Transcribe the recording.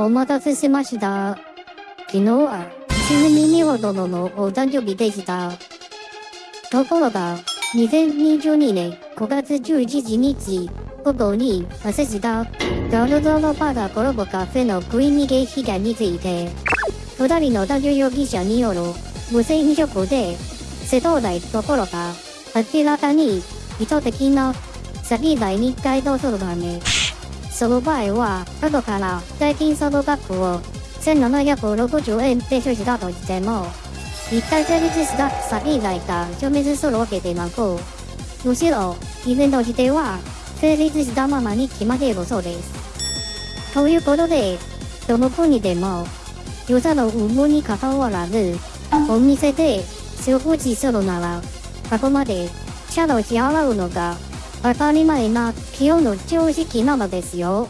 お待たせしました。昨日は、ちなみにほ殿のお誕生日でした。ところが、2022年5月11日午後に発生したガルドロパダコラボカフェの食い逃げ被害について、二人の男女容疑者による無銭飲食で、瀬戸内どころか、明らかに意図的な詐欺罪に該当するため、その場合は、後から代金その額を1760円提出したとしても、一体成立した詐欺罪が消滅するわけでなく、むしろ、イベント自体は成立したままに決まっているそうです。ということで、どの国でも、ユーの有無に関わらず、お店で食事するなら、あくまで、シャドウ支払うのが当たり前な清の常識なのですよ。